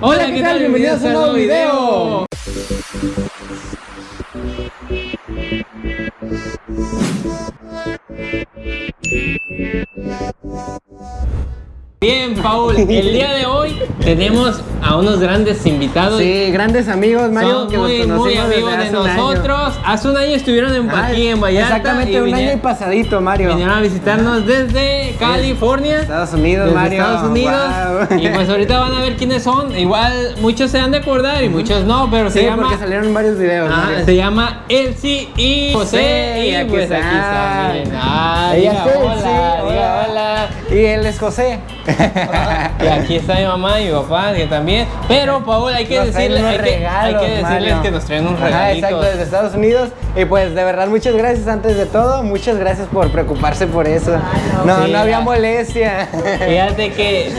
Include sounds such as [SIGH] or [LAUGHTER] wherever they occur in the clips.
Hola, ¿qué tal? Bienvenidos a un nuevo video. Bien, Paul, el día de hoy tenemos a unos grandes invitados. Sí, grandes amigos, Mario, Son que muy, nos muy amigos desde de un nosotros. Hace un año estuvieron en, Ah, aquí en Vallarta. Exactamente, un año y pasadito, Mario. vinieron a visitarnos desde California. Estados Unidos, desde Mario. Estados Unidos. Wow. Y pues ahorita van a ver quiénes son. Igual muchos se han de acordar y muchos no, pero se Sí, llama. porque salieron varios videos. Ah, Mario. se llama Elsie y José. y Y aquí pues está. aquí está. Ah, Ella diga hola, diga hola. Y él es José. [LAUGHS] Y aquí está mi mamá y mi papá que también. Pero Paul, hay que unos hay que, hay regalos, que decirles que nos traen unos Ajá, regalitos. exacto, desde Estados Unidos. Y pues de verdad, muchas gracias antes de todo. Muchas gracias por preocuparse por eso. No, Sí, no había molestia. [LAUGHS] Fíjate que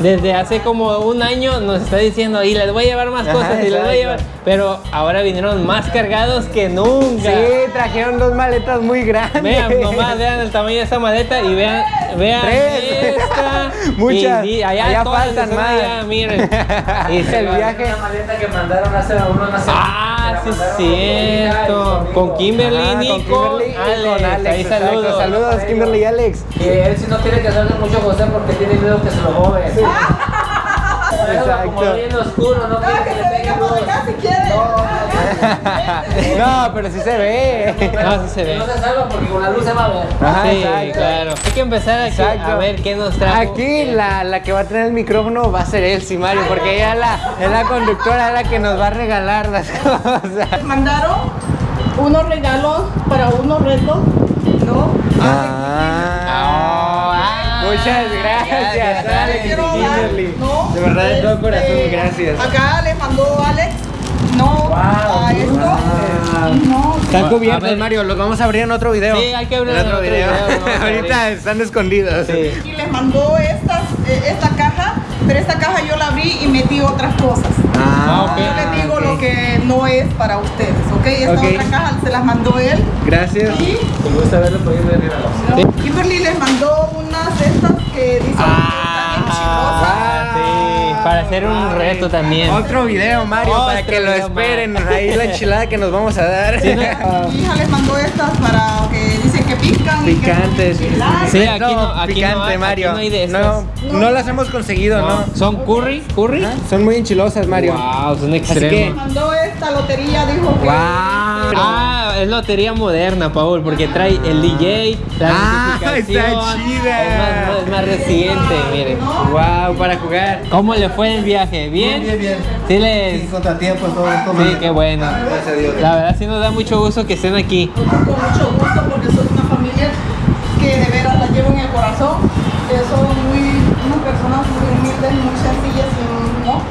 desde hace como un año nos está diciendo y les voy a llevar más Ajá, cosas y les voy a llevar. Pero ahora vinieron más cargados que nunca. Sí, trajeron dos maletas muy grandes. Vean, nomás vean el tamaño de esta maleta y vean, vean Tres. esta. [LAUGHS] Muchas. Y, y allá, Allá faltan más. allá, miren. [LAUGHS] [LAUGHS] Se el viaje. Una maleta que mandaron hace unos meses. Ah, sí cierto. Con Kimberly, Ajá, Nico, con Kimberly y Alex. saludos. Saludos, Kimberly y Alex. Y él si no quiere que salga mucho José porque tiene miedo que se lo roben. [LAUGHS] Exacto. Como lo en oscuro, no que. No, pero sí se ve. No, sí se ve. No se salva porque con la luz se va a ver. Ajá, sí, exacto. claro. Hay que empezar aquí Exacto. a ver qué nos trajo. Aquí la, la que va a tener el micrófono va a ser Elsie Mario, porque ella es la, es la conductora, es la que nos va a regalar las [LAUGHS] cosas. mandaron unos regalos para unos retos, ¿no? Ah, muchas gracias, gracias, Alex y Todo Este, corazón, gracias. Acá le mandó Alex, ¿no? a esto. No, Están cubiertos, ver. Mario, los vamos a abrir en otro video. Sí, hay que abrirlo en en otro otro video. video, [LAUGHS] Ahorita abrir. están escondidos. Sí. y les mandó estas, eh, esta caja, pero esta caja yo la abrí y metí otras cosas. Ah, ok. Yo les digo ok. lo que no es para ustedes, ¿ok? Esta Ok. otra caja se las mandó él. Gracias. Y gusta verlo. ¿no? Kimberly les mandó unas de estas que dicen Ah, que están chilosas. Para hacer un reto también. Otro video, Mario, para que lo esperen. Ahí la enchilada que nos vamos a dar. Sí, ¿no? [LAUGHS] Mi hija les mandó estas para que dicen que pican. que Picantes. enchiladas. Sí, aquí no- aquí picante, no hay- Mario. aquí no hay de no, estas. no las hemos conseguido, ¿no? No, ¿Son curry? ¿Curry? Son muy enchilosas, Mario. Wow, son que- extremos. Mandó esta lotería, dijo que. Wow. Ah, es lotería moderna, Paul, porque trae el DJ, la Ah, notificación. está chida. Es más, es más reciente, miren. Wow, para jugar. ¿Cómo le fue el viaje? ¿Bien? Bien, bien, bien. Sí, les... Sin contratiempos, todo esto. Sí, qué bueno. Gracias a Dios. La verdad sí nos da mucho gusto que estén aquí. Con mucho gusto porque soy una familia que de veras la llevo en el corazón. Que son muy, unas personas muy humildes, muy sencillas, y, ¿no?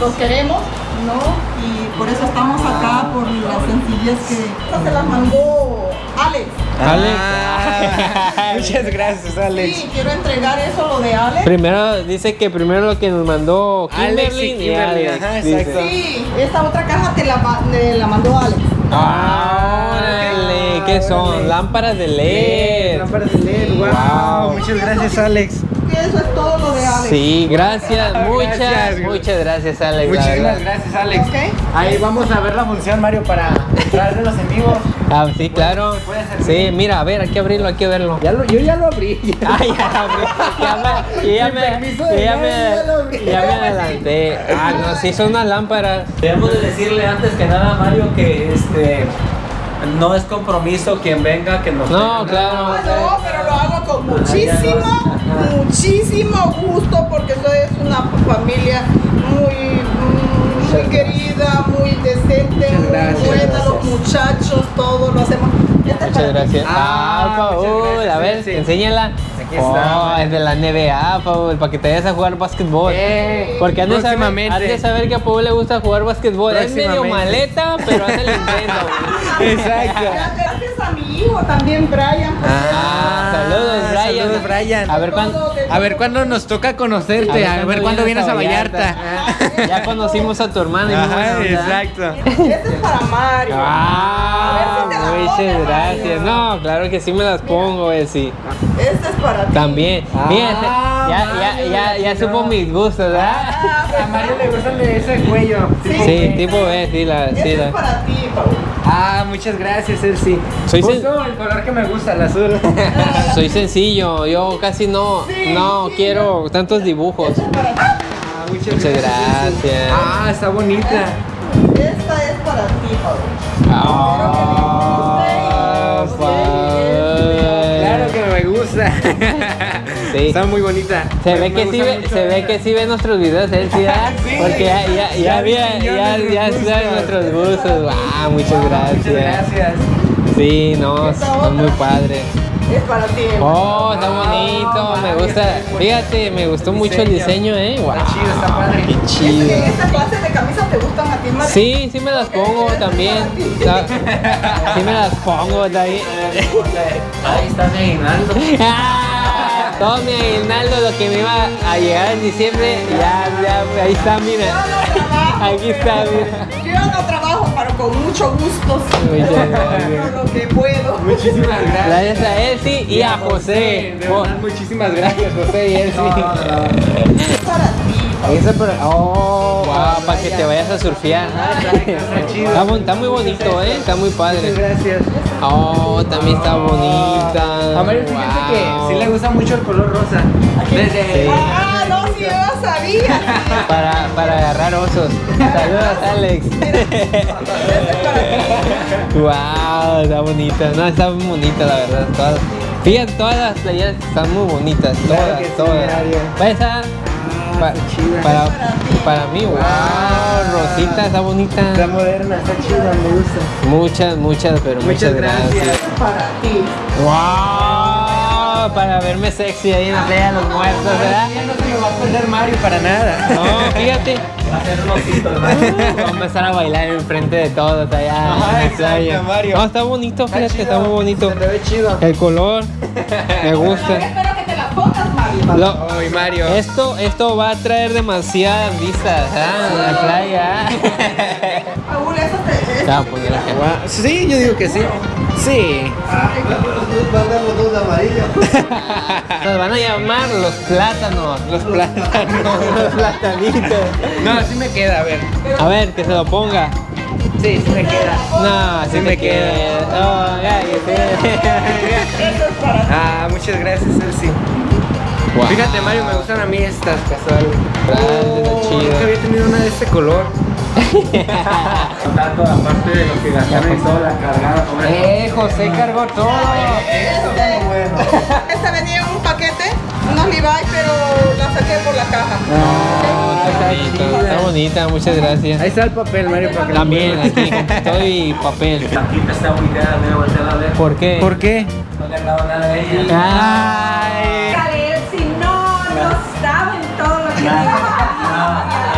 Los queremos, ¿no? Por eso estamos acá, por la sencillez que. Esta se las mandó Alex. Ah, [LAUGHS] muchas gracias, Alex. Sí, quiero entregar eso, lo de Alex. Primero dice que primero lo que nos mandó Alex Kimberly y y Kimberly, Alex, ajá, exacto. Sí, esta otra caja te la, me la mandó Alex. Ah, órale, ¿qué son? órale. Lámparas de LED. lámparas de LED, wow. Wow. Muchas gracias, Alex. Que eso es todo lo de Alex. Sí, gracias, [LAUGHS] muchas, Gracias. muchas gracias, Alex. Muchísimas gracias, Alex. Ok. Ahí vamos a ver la función, Mario, para entrar de los en vivo. Ah, sí, claro. Sí, mira, a ver, hay que abrirlo, hay que verlo. Ya lo, yo ya lo abrí. Ay, [LAUGHS] ya, abrí. ya me, ya me, ya lo ya adelanté. Ah, no, sí, son unas lámparas. Debemos de decirle antes que nada Mario que este no es compromiso quien venga que nos No, claro. Con muchísimo, muchísimo gusto porque soy una familia muy, muy querida, muy decente, muy gracias, buena, gracias. los muchachos, todos lo hacemos. Es Muchas gracias. Ah, Ah, Paul, a ver, sí. enséñala. Aquí oh, está. es de la NBA, Paul, para que te vayas a jugar básquetbol. Porque han de, saber, que a Paul le gusta jugar básquetbol. Es medio maleta, pero hace el intento. Exacto. A mi hijo también, Brian. Ah, saludos, Brian. Saludos, Brian. A ver cuándo. A ver cuándo nos toca conocerte, a ver, cuándo vienes a Vallarta. Ya conocimos a tu y buena Ajá, onda. exacto. Este es para Mario. Ah, si muchas gracias. Mario. No, claro que sí me las pongo, eh, sí. Este es para ti. También. Ah, Fíjate, ya, ya, ya, ya no. supo mis gustos, ¿verdad? Ah, A Mario le gustan de ese cuello. Sí. Sí, tipo B, sí, la, sí, es la. para ti, Paul. Ah, muchas gracias, Elsie. Soy Justo el color que me gusta, el azul. [LAUGHS] Soy sencillo, yo casi no, Sí, no sí, quiero tantos dibujos. Ah, muchas, Muchas Elsie. gracias. Ah, está bonita. Esta es para ti, Paul. Ah, padre. Claro que me gusta. [LAUGHS] Sí. Está muy bonita. Se Me- ve me que sí ve, se ve que sí ve nuestros videos él sí, ¿verdad? [LAUGHS] Sí. Porque ya, ya, ya, Ya había- ya ya, vi ya sus sabe gustos. nuestros gustos. Ah, muchas Muchas gracias. gracias. Sí, no, son muy padres. Es para ti. Oh, está bonito, me gusta. Fíjate, me gustó mucho el diseño, eh. Wow. Está chido, está padre. Qué ¿Es chido. que ¿Esta clase de camisas te gustan a ti, Mario? Sí, sí me las pongo [LAUGHS] también. Sí me las pongo también. [LAUGHS] Ahí está mi aguinaldo. Todo mi aguinaldo, lo que me iba a llegar en diciembre, ya, ya, ahí está, mira. [LAUGHS] Aquí está, mira. Yo no trabajo, con mucho gusto. Muchas gracias. Con lo que puedo. Muchísimas gracias. Gracias a Elsie y a José. De verdad, muchísimas gracias, José y Elsie. Es para ti. Esa para. Oh, Wow, para que te vayas a surfear. Está chido. Está, bon- está muy bonito, ¿eh? Está muy Muchas padre. gracias. Oh, también está bonita. A Mario, fíjate Wow. que sí le gusta mucho el color rosa. Desde. Sí. Ah, no, sí, Para, para agarrar osos. Saludos, Alex. wow, está bonita. No, está muy bonita, la verdad. Todas, fíjate, todas las playeras están muy bonitas. Claro Todas, que sí, todas. Pa- está chida. para, para mí, wow, Rosita, está bonita. Está moderna, está chida, me gusta. Muchas, muchas, pero muchas, Muchas gracias. gracias. Para ti. Wow, para verme sexy ahí en la playa de los muertos, ¿verdad? Va a perder Mario para nada. No, fíjate. Va a ser un osito, ¿no? [LAUGHS] Vamos a empezar a bailar enfrente de todos allá Ajá, en la playa. Mario. No, está bonito, fíjate, está, muy bonito. Se te ve chido. El color, me gusta. Espero que te la pongas, Mario. Lo- Ay, Mario. esto, esto va a traer demasiadas vistas ¿ah? en la playa. [LAUGHS] Paul, eso te. Guau, Sí, yo digo que sí. Sí. [LAUGHS] Nos van a llamar los plátanos. Los plátanos. [LAUGHS] Los platanitos. No, sí me queda, a ver. A ver, que se lo ponga. Sí, sí me queda. No, sí Sí me me queda. Oh. Ah, muchas gracias, Elsie. Wow. Fíjate, Mario, me gustan a mí estas casuales. Chido. Nunca había tenido una de este color. Tanto aparte de lo que gastaron y toda la cargada. Eh, José cargó todo. Esta venía en un paquete, unos Levi's, pero la saqué por la caja. No, está Está bonita, chida. está bonita, muchas gracias. Ahí está el papel, Mario, para que También aquí con [LAUGHS] todo y papel. La quinta está ubicada, mira, voltea a ver. ¿Por qué? ¿Por qué? No le han dado nada a ella. Ay. Si no, no saben todo lo que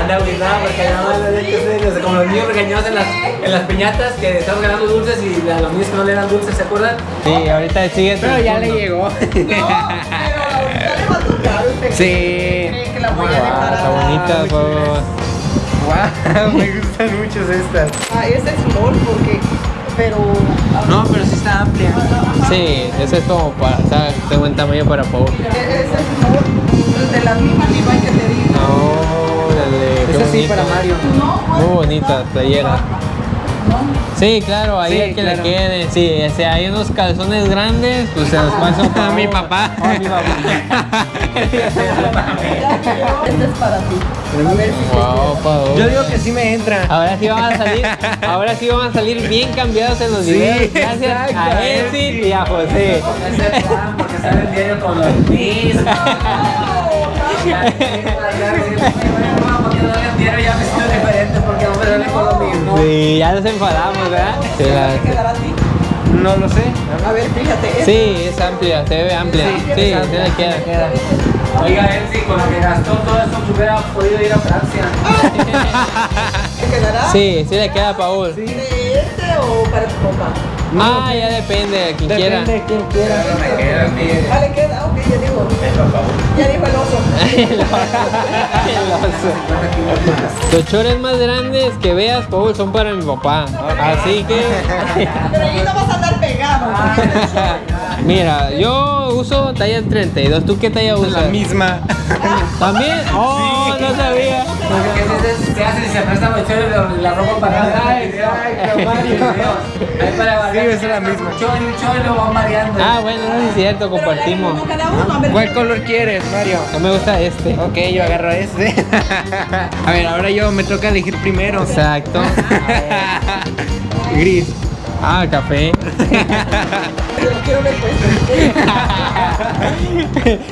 Anda agüitada porque no. Como los niños regañados en las, en las piñatas que estaban ganando dulces y a los niños que no le dan dulces, ¿se acuerdan? Sí, ahorita sigue. Pero ya le llegó. [LAUGHS] No, pero ahorita le va a tocar. ¿Usted Sí. cree que la voy a Wow, dejar? está bonita, muchas Wow, [LAUGHS] me gustan mucho estas. Ah, ese es small porque, pero... No, pero sí está amplia. Sí, ese es como para, o sea, tengo un tamaño para Paul. Ese es small, de las mismas Levi's que te digo. No, qué Esa sí para Mario. Muy bonita playera. Sí, claro, ahí Sí, hay que claro. le quede. Sí, si hay unos calzones grandes, pues se los paso [LAUGHS] [LAUGHS] A mi papá. A mi papá. Este es para ti. A ver si Wow. Yo digo que sí me entra. Ahora sí vamos a salir, [LAUGHS] ahora sí vamos a salir bien cambiados en los Sí, videos. Gracias exacto, a Elsie sí. y a José. El porque sale el diario con los mismos. Ya, me siento diferente porque no me lo mismo. Sí, ya nos enfadamos, ¿verdad? Sí, la-. No lo sé. A ver, fíjate. sí, es amplia, se ve amplia. Sí, sí, le queda. Oiga, él sí, con lo que gastó todo eso, que hubiera podido ir a Francia. [LAUGHS] ¿Te quedará? Sí, sí le queda a Paul. ¿De este o para tu papá? Ah, ya depende, de quien quiera. Depende de quien quiera. me queda. Ah, le queda, ok, ya digo. Ya dijo el oso. [LAUGHS] El oso. Los chores más grandes que veas, Paul, son para mi papá. Así que. Pero ahí no vas a andar pegado. [LAUGHS] Mira, yo uso talla 32. ¿Tú qué talla usas? La misma. ¿También? Oh, no sabía. ¿Qué haces? ¿Qué haces si se presta mucho la, la ropa para Mario. Ahí para variar. Sí, es la misma. Un chorro y lo van variando. Ah, bueno, no es cierto, compartimos. A. ¿Cuál color quieres, Mario? No me gusta este. Ok, yo agarro este. [LAUGHS] A ver, ahora yo me toca elegir primero. Exacto. [LAUGHS] Gris. Ah, café. Pues.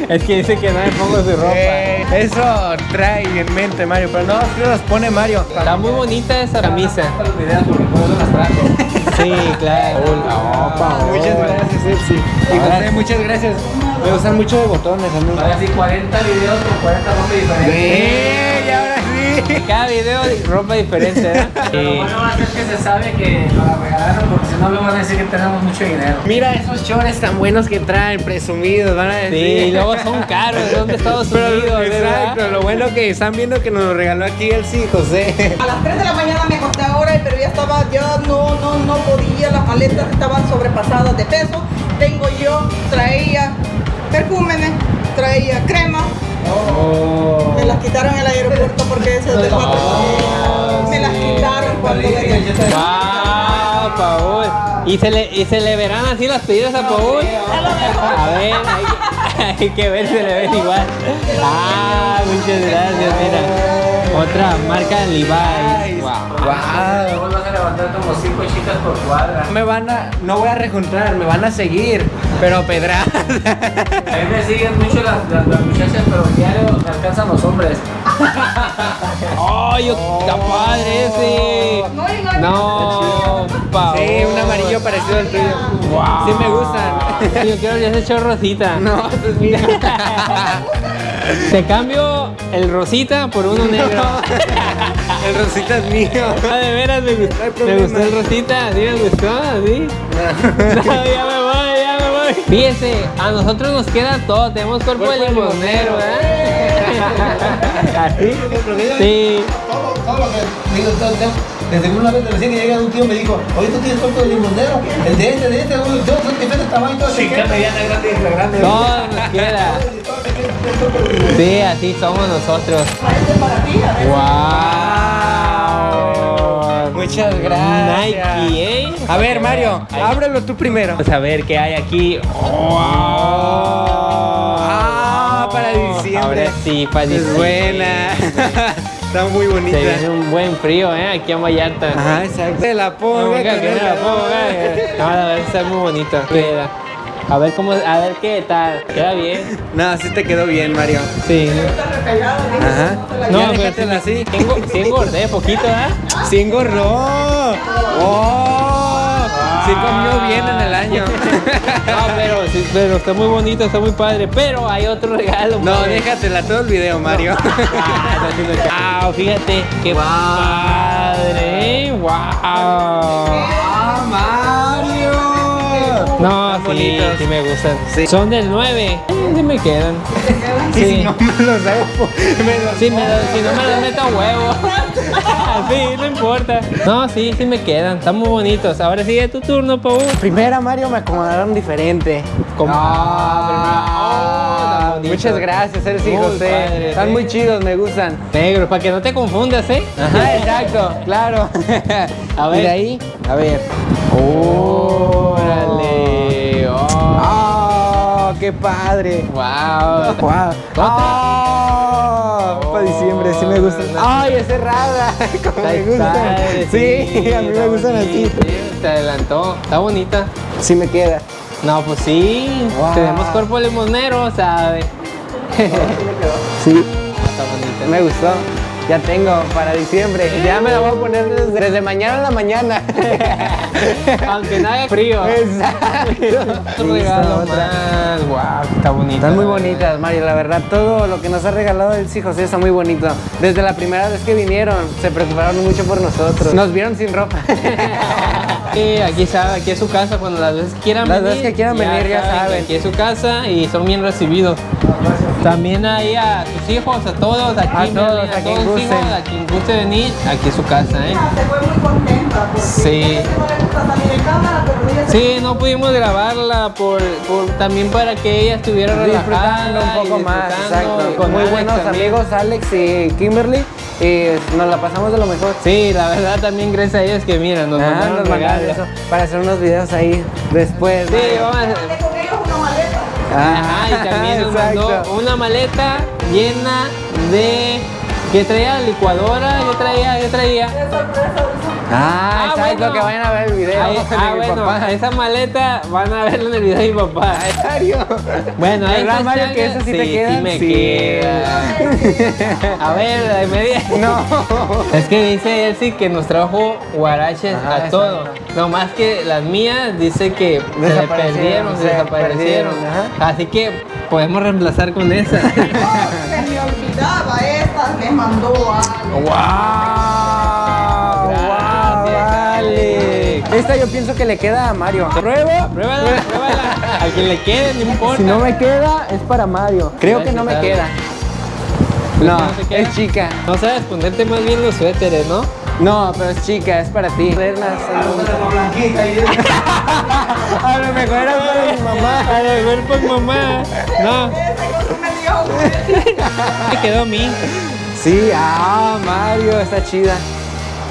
es que dice que no me pongo su ropa. Eh, eso trae en mente Mario, pero no, sí los pone Mario. Está muy bonita esa camisa. Sí, claro. Muchas gracias, Elsie. Y José, muchas gracias. Me gustan mucho de botones, amigo. Ahora sí, 40 videos con 40 nombres diferentes. Sí. Cada video de ropa diferente, ¿eh? Lo Sí. bueno va a ser que se sabe que nos la regalaron porque si no luego van a decir que tenemos mucho dinero. Mira esos shorts tan buenos que traen, presumidos, van a decir. Sí, y luego son caros, son de Estados Pero, Unidos, exacto, ¿verdad? lo bueno que están viendo que nos lo regaló aquí Elsie y José. A las 3 de la mañana me acosté ahora, pero ya estaba, ya no, no, no podía, las maletas estaban sobrepasadas de peso. Tengo yo, traía perfúmenes, traía crema, Oh. me las quitaron en el aeropuerto porque ese es de cuatro. Me las quitaron cuando venía. ¡Wow, Paul! ¿Y se, le, ¿Y se le verán así las pedidas a Paul? A ver, que, [LAUGHS] hay que ver si se le ven igual. Ah, muchas gracias, mira. Otra marca Levi's. Wow. Wow. Vas a levantar como 5 chicas por cuadra. Me van a, no voy a rejuntar, me van a seguir, pero pedrar. [LAUGHS] A mí me siguen mucho las, las, las muchachas, pero diario me alcanzan los hombres. [LAUGHS] ¡Ay, está padre ese! No, no, No, amarillo parecido al tuyo. Wow. Sí me gustan. [LAUGHS] Yo quiero ya ese rosita. No, este es mío. Te cambio el rosita por uno negro. El rosita es mío. Ah, de veras me gustó. No me gustó el rosita, sí me gustó, sí. [LAUGHS] No, ya me voy, ya me voy. Fíjese, a nosotros nos queda todo, tenemos cuerpo de Cuerpo de limonero, ¿eh? [LAUGHS] ¿Así? Sí. todo, todo lo que. Desde una vez recién que llega un tío me dijo, oye tú tienes cuerpo de limonero, el de este, de este, yo soy diferente tamaño, todo mediana, grande y grande. Todo nos queda. Sí, así somos nosotros. Este para ti, a ver. ¡Wow! Muchas gracias. Nike, ¿eh? A ver, Mario, ábrelo tú primero. Vamos a ver qué hay aquí. ¡Wow! Ah, para diciembre. Ahora sí, para Es diciembre. buena. Está muy bonita. Se viene un buen frío, ¿eh? Aquí en Vallarta. Ajá, exacto. Se la ponga. Que esa- la ponga. [LAUGHS] No, la verdad está muy bonito. Queda. A ver cómo, a ver qué tal. Queda bien. No, sí te quedó bien, Mario. Sí. Ajá. ¿cómo te la No, déjatela sí, así. sí, engo- sí engordé poquito, ¿eh? Sí engordó. ¡Oh! Sí comió bien en el año. [LAUGHS] No, pero, sí, pero está muy bonito, está muy padre. Pero hay otro regalo. No, padre. déjatela todo el video, Mario. Ah, fíjate qué padre. Wow. ¡Ah, Mario! No, Están sí, bonitos. sí me gustan. Sí. Son del 9. Sí me quedan. [LAUGHS] Y si Sí. no me los hago, me los Sí, me lo- si no me los meto a huevo. [LAUGHS] sí, no importa. No, sí, sí me quedan. Están muy bonitos. Ahora sigue tu turno, Pau. Primera, Mario, me acomodaron diferente. Como- Ah, Oh, bonito. muchas gracias, y Muy José. padre, Están muy chidos, me gustan. Negro, para que no te confundas, ¿eh? Ajá, exacto, claro. [LAUGHS] A ver. Y de ahí, a ver. Órale. Oh. ¡Ah! ¡Qué padre! Wow. ¡Wow! Sí me gustan. ¡Ay, es cerrada! [LAUGHS] Como me gustan. Sí, a mí me gustan así. Sí, te adelantó. Está bonita. Sí me queda. No, pues sí. Wow. Tenemos cuerpo limonero, ¿sabe? [LAUGHS] Sí, Está bonita. me gustó. Ya tengo para diciembre. Ya me la voy a poner desde, desde mañana a la mañana. [LAUGHS] Aunque no haga frío. Exacto. Un regalo más. Wow, está bonita. Están muy verdad. bonitas, Mario. La verdad, todo lo que nos ha regalado el sí José está muy bonito. Desde la primera vez que vinieron, se preocuparon mucho por nosotros. Nos vieron sin ropa. [LAUGHS] Sí, aquí sabe, aquí es su casa cuando las veces quieran Las venir. veces que quieran venir, ya saben. Aquí es su casa y son bien recibidos. También ahí a sus hijos, a todos, aquí, A todos, miren, a quien gusten. hijos, a quien guste venir, aquí es su casa, ¿eh? Se fue muy contenta porque Sí. a Sí, no pudimos grabarla por, por- también para que ella estuviera relajada disfrutando un poco más, exacto. con muy Alex buenos también. amigos, Alex y Kimberly, y nos la pasamos de lo mejor. Sí, la verdad también gracias a ellos que mira, nos Ah, mandaron nos mandaron eso para hacer unos videos ahí después. Sí, vamos a maleta. Ajá, y también nos mandó una maleta llena de ¿qué traía? licuadora, ¿qué traía? ¿Qué traía? Sorpresa, ahorita. Ah, exacto, bueno. que vayan a ver el video Ahí- de ah, mi bueno, papá. esa maleta van a verlo en el video de mi papá. Mario. Bueno, ahí ¿Verdad, está, Mario, que eso sí te queda? Sí, me Sí. queda. A ver, de media. [LAUGHS] No. Es que dice sí que nos trajo guaraches Ajá, a exacto. todo. No más que las mías dice que se le Desaparecieron, perdieron, se se desaparecieron. perdieron, Así que podemos reemplazar con esa. No, [LAUGHS] se me olvidaba les mandó algo. ¡Wow! Gracias, Alex. Esta yo pienso que le queda a Mario. ¿Prueba? Pruébala, pruébala. Al que le quede, no importa. Si no me queda, es para Mario. Creo que no me queda. ¿Pero No, es chica. No sabes ponerte más bien los suéteres, ¿no? No, pero es chica, es para ti. [LAUGHS] A lo mejor era para mi mamá. A lo mejor por mamá. No. [LAUGHS] me quedó a mí. Sí, ah, Mario, está chida.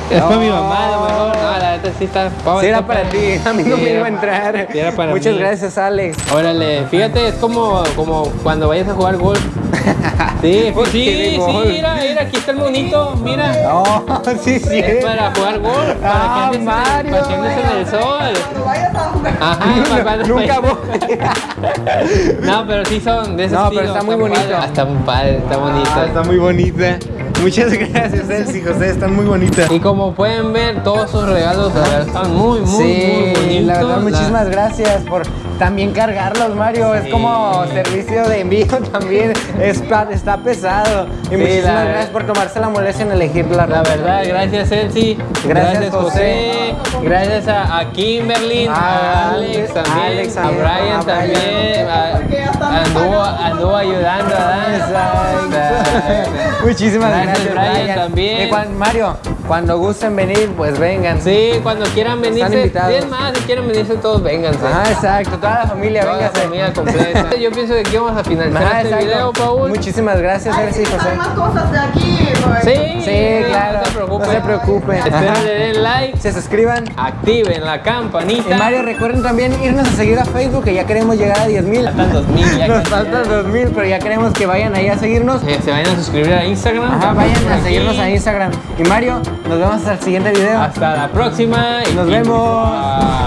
Es para mi No. mamá, a lo mejor. No, la neta sí está. Sí, era para ti, a mí no Sí, me era- iba a entrar. sí, era para Muchas mí. gracias, Alex. Órale, fíjate, es como, como cuando vayas a jugar golf. [LAUGHS] Sí, ¿Por sí, sí, mira, mira, aquí está el monito, mira. Oh, [LAUGHS] sí, sí. Es para jugar golf, para Ah, que andes, en el- Mario, para que andes en el sol. Cuando vayas a [LAUGHS] jugar. Ajá, para Nunca voy. [LAUGHS] No, pero sí son de ese No, pero estilo, está muy bonito. Está muy padre, está bonito. Ah, está muy bonita. Muchas gracias, Elsie José, están muy bonitas. Y como pueden ver, todos sus regalos la verdad, están muy, muy, sí, muy bonitos. la verdad, La- muchísimas gracias por también cargarlos, Mario. Es como servicio de envío [LAUGHS] también. Es, pa- está pesado. Y Sí, muchísimas la- gracias por tomarse la molestia en elegir la La ropa. verdad, gracias Elsie, Gracias, José, gracias a, a Kimberly, a A Alex también, Alex a también, Brian a Brian. también, anduvo, anduvo ayudando a Dan. Muchísimas Gracias, gracias, Brian, también. Y cuan- Mario, cuando gusten venir, pues vengan. Sí, cuando quieran venirse, invitados. es más, si quieren venirse todos, vénganse. Ah, exacto, toda la familia, Toda la familia completa. [LAUGHS] Yo pienso que aquí vamos a finalizar Ah, este exacto. video, Paul. Muchísimas gracias, Ay, Elsie sí, José. hay más cosas de aquí. pues. Sí, Sí, claro. No se preocupen. No se preocupen. Espero le den like, Se suscriban. activen la campanita. Y Mario, recuerden también irnos a seguir a Facebook, que ya queremos llegar a 10 mil. Faltan 2000 ya Nos faltan 2 mil, pero ya queremos que vayan ahí a seguirnos. Eh, se vayan a suscribir a Instagram. Ajá, vayan a aquí. seguirnos a Instagram. Y Mario, nos vemos hasta el siguiente video. Hasta la próxima. y- Nos vemos. Bye.